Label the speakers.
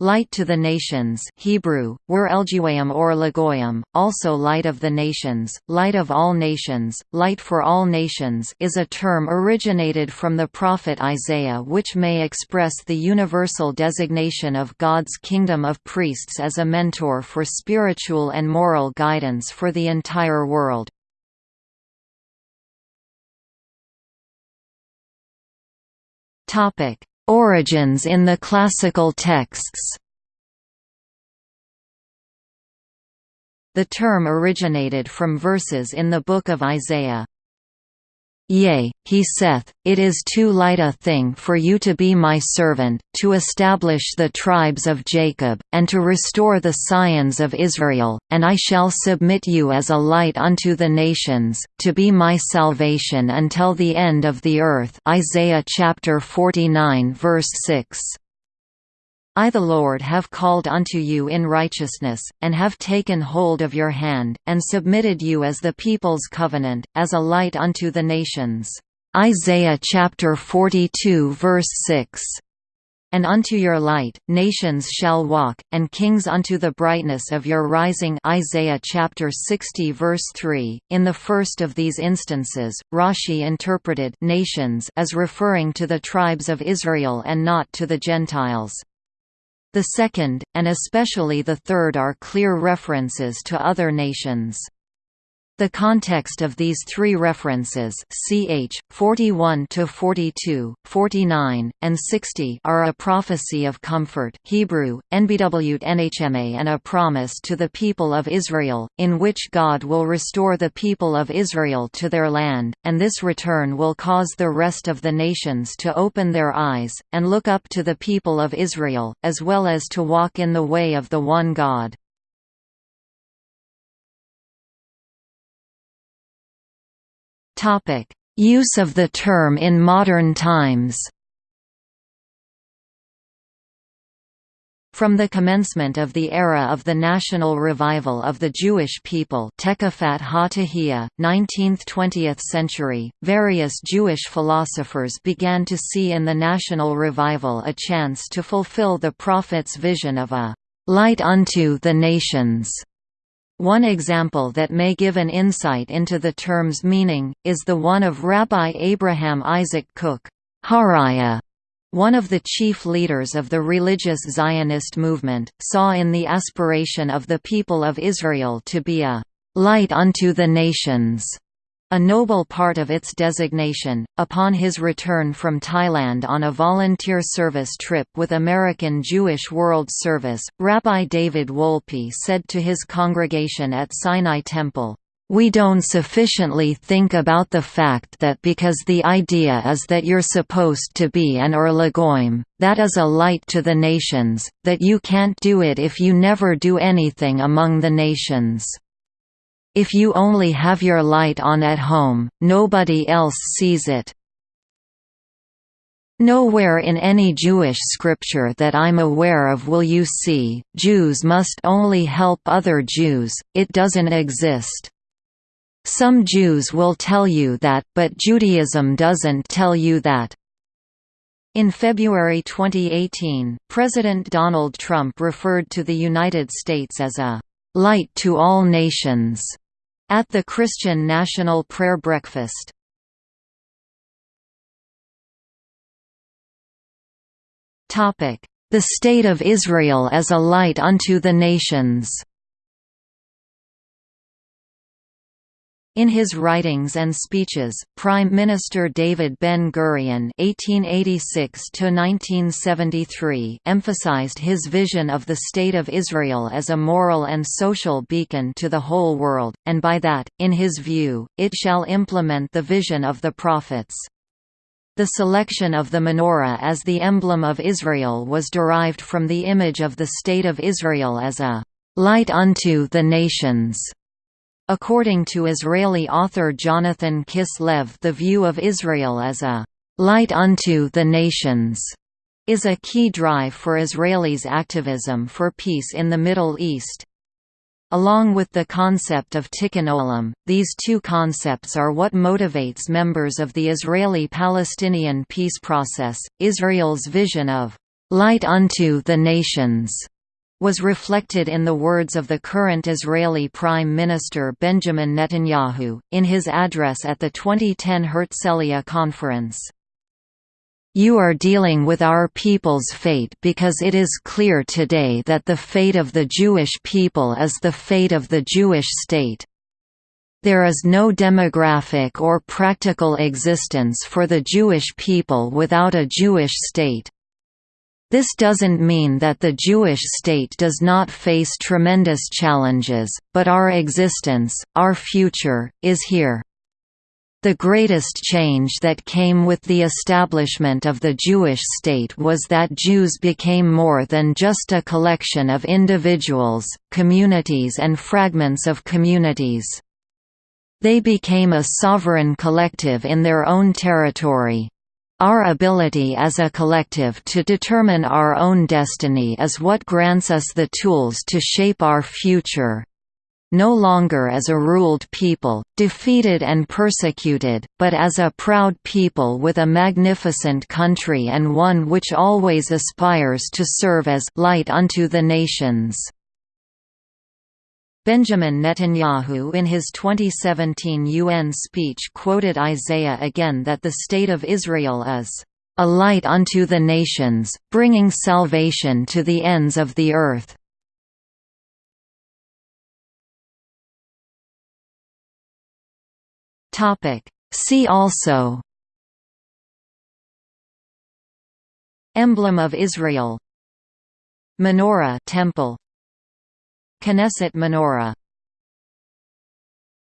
Speaker 1: Light to the Nations Hebrew, Wer Elguayim or Lagoyim, also Light of the Nations, Light of All Nations, Light for All Nations is a term originated from the prophet Isaiah which may express the universal designation of God's kingdom of priests as a mentor for spiritual and moral guidance for the entire world. Origins in the classical texts The term originated from verses in the Book of Isaiah. Yea, he saith, It is too light a thing for you to be my servant, to establish the tribes of Jacob, and to restore the scions of Israel, and I shall submit you as a light unto the nations, to be my salvation until the end of the earth Isaiah chapter 49 verse 6. I the Lord have called unto you in righteousness, and have taken hold of your hand, and submitted you as the people's covenant, as a light unto the nations. Isaiah chapter 42 verse 6. And unto your light, nations shall walk, and kings unto the brightness of your rising Isaiah chapter 60 verse 3. In the first of these instances, Rashi interpreted nations as referring to the tribes of Israel and not to the Gentiles. The second, and especially the third are clear references to other nations. The context of these three references ch. 41 to 42, 49, and 60 are a prophecy of comfort Hebrew, NBW NHMA and a promise to the people of Israel, in which God will restore the people of Israel to their land, and this return will cause the rest of the nations to open their eyes, and look up to the people of Israel, as well as to walk in the way of the one God. Topic: Use of the term in modern times. From the commencement of the era of the national revival of the Jewish people Tekafat HaTahiyya, 19th–20th century, various Jewish philosophers began to see in the national revival a chance to fulfill the prophet's vision of a «light unto the nations» One example that may give an insight into the term's meaning, is the one of Rabbi Abraham Isaac Kook, Haraya, one of the chief leaders of the religious Zionist movement, saw in the aspiration of the people of Israel to be a «light unto the nations» A noble part of its designation. Upon his return from Thailand on a volunteer service trip with American Jewish World Service, Rabbi David Wolpe said to his congregation at Sinai Temple, we don't sufficiently think about the fact that because the idea is that you're supposed to be an Or Lagoim, that is a light to the nations, that you can't do it if you never do anything among the nations. If you only have your light on at home, nobody else sees it. Nowhere in any Jewish scripture that I'm aware of will you see, Jews must only help other Jews, it doesn't exist. Some Jews will tell you that, but Judaism doesn't tell you that. In February 2018, President Donald Trump referred to the United States as a light to all nations at the Christian National Prayer Breakfast. The State of Israel as a light unto the nations In his writings and speeches, Prime Minister David Ben-Gurion (1886–1973) emphasized his vision of the State of Israel as a moral and social beacon to the whole world, and by that, in his view, it shall implement the vision of the prophets. The selection of the menorah as the emblem of Israel was derived from the image of the State of Israel as a light unto the nations. According to Israeli author Jonathan Kislev the view of Israel as a «light unto the nations» is a key drive for Israelis' activism for peace in the Middle East. Along with the concept of tikkun olam, these two concepts are what motivates members of the Israeli-Palestinian peace process. Israel's vision of "'Light unto the nations' was reflected in the words of the current Israeli Prime Minister Benjamin Netanyahu, in his address at the 2010 Herzliya conference. You are dealing with our people's fate because it is clear today that the fate of the Jewish people is the fate of the Jewish state. There is no demographic or practical existence for the Jewish people without a Jewish state. This doesn't mean that the Jewish state does not face tremendous challenges, but our existence, our future, is here. The greatest change that came with the establishment of the Jewish state was that Jews became more than just a collection of individuals, communities and fragments of communities. They became a sovereign collective in their own territory. Our ability as a collective to determine our own destiny is what grants us the tools to shape our future. No longer as a ruled people, defeated and persecuted, but as a proud people with a magnificent country and one which always aspires to serve as light unto the nations. Benjamin Netanyahu in his 2017 UN speech quoted Isaiah again that the State of Israel is, "...a light unto the nations, bringing salvation to the ends of the earth." See also Emblem of Israel Menorah temple Knesset menorah